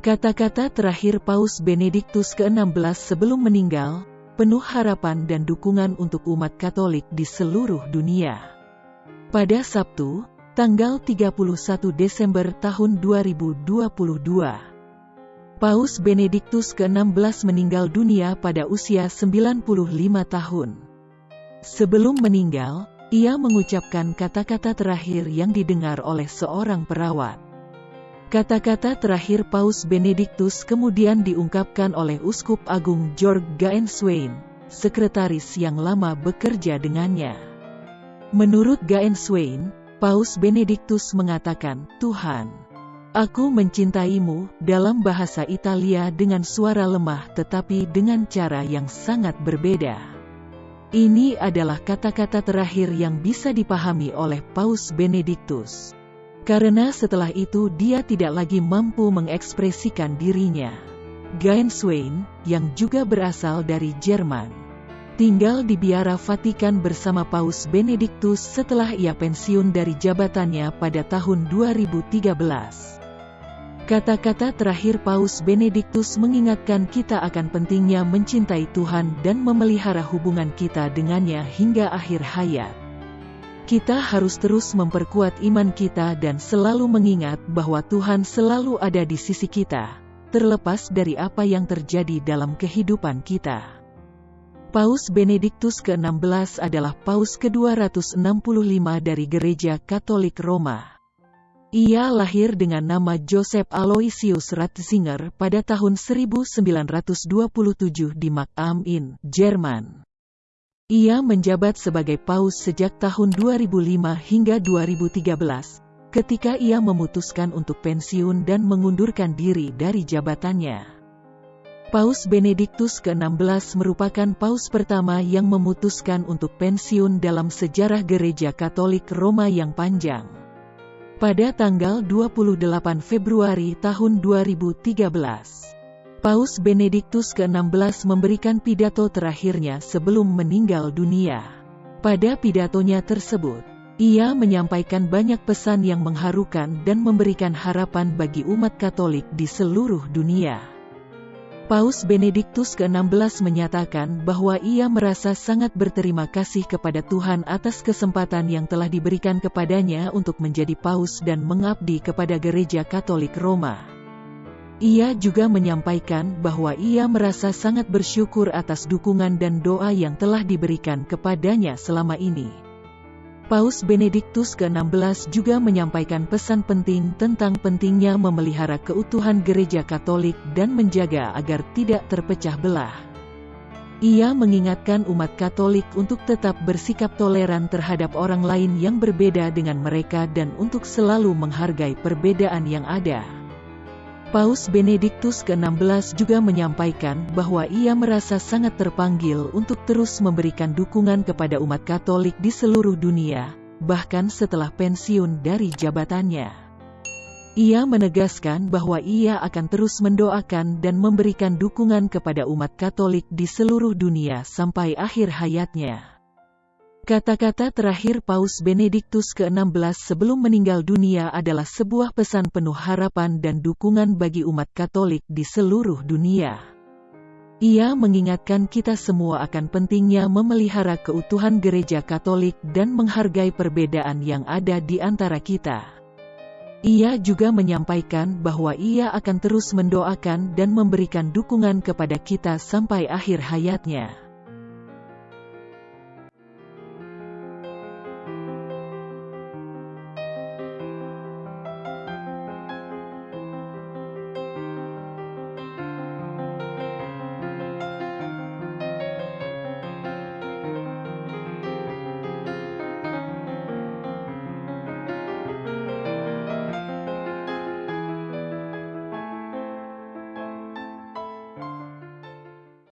Kata-kata terakhir Paus Benediktus ke-16 sebelum meninggal, penuh harapan dan dukungan untuk umat Katolik di seluruh dunia. Pada Sabtu, tanggal 31 Desember tahun 2022, Paus Benediktus ke-16 meninggal dunia pada usia 95 tahun. Sebelum meninggal, ia mengucapkan kata-kata terakhir yang didengar oleh seorang perawat. Kata-kata terakhir Paus Benediktus kemudian diungkapkan oleh Uskup Agung George Gaenswein, sekretaris yang lama bekerja dengannya. Menurut Gaenswein, Paus Benediktus mengatakan, Tuhan, aku mencintaimu dalam bahasa Italia dengan suara lemah tetapi dengan cara yang sangat berbeda. Ini adalah kata-kata terakhir yang bisa dipahami oleh Paus Benediktus. Karena setelah itu dia tidak lagi mampu mengekspresikan dirinya. Swain, yang juga berasal dari Jerman, tinggal di biara Vatikan bersama Paus Benediktus setelah ia pensiun dari jabatannya pada tahun 2013. Kata-kata terakhir Paus Benediktus mengingatkan kita akan pentingnya mencintai Tuhan dan memelihara hubungan kita dengannya hingga akhir hayat. Kita harus terus memperkuat iman kita dan selalu mengingat bahwa Tuhan selalu ada di sisi kita, terlepas dari apa yang terjadi dalam kehidupan kita. Paus Benediktus ke-16 adalah Paus ke-265 dari Gereja Katolik Roma. Ia lahir dengan nama Joseph Aloysius Ratzinger pada tahun 1927 di Makam in Jerman. Ia menjabat sebagai paus sejak tahun 2005 hingga 2013, ketika ia memutuskan untuk pensiun dan mengundurkan diri dari jabatannya. Paus Benediktus ke-16 merupakan paus pertama yang memutuskan untuk pensiun dalam sejarah gereja Katolik Roma yang panjang. Pada tanggal 28 Februari tahun 2013, Paus Benediktus ke-16 memberikan pidato terakhirnya sebelum meninggal dunia. Pada pidatonya tersebut, ia menyampaikan banyak pesan yang mengharukan dan memberikan harapan bagi umat Katolik di seluruh dunia. Paus Benediktus ke-16 menyatakan bahwa ia merasa sangat berterima kasih kepada Tuhan atas kesempatan yang telah diberikan kepadanya untuk menjadi paus dan mengabdi kepada Gereja Katolik Roma. Ia juga menyampaikan bahwa ia merasa sangat bersyukur atas dukungan dan doa yang telah diberikan kepadanya selama ini. Paus Benediktus ke-16 juga menyampaikan pesan penting tentang pentingnya memelihara keutuhan gereja Katolik dan menjaga agar tidak terpecah belah. Ia mengingatkan umat Katolik untuk tetap bersikap toleran terhadap orang lain yang berbeda dengan mereka dan untuk selalu menghargai perbedaan yang ada. Paus Benediktus ke-16 juga menyampaikan bahwa ia merasa sangat terpanggil untuk terus memberikan dukungan kepada umat Katolik di seluruh dunia, bahkan setelah pensiun dari jabatannya. Ia menegaskan bahwa ia akan terus mendoakan dan memberikan dukungan kepada umat Katolik di seluruh dunia sampai akhir hayatnya. Kata-kata terakhir Paus Benediktus ke-16 sebelum meninggal dunia adalah sebuah pesan penuh harapan dan dukungan bagi umat Katolik di seluruh dunia. Ia mengingatkan kita semua akan pentingnya memelihara keutuhan gereja Katolik dan menghargai perbedaan yang ada di antara kita. Ia juga menyampaikan bahwa ia akan terus mendoakan dan memberikan dukungan kepada kita sampai akhir hayatnya.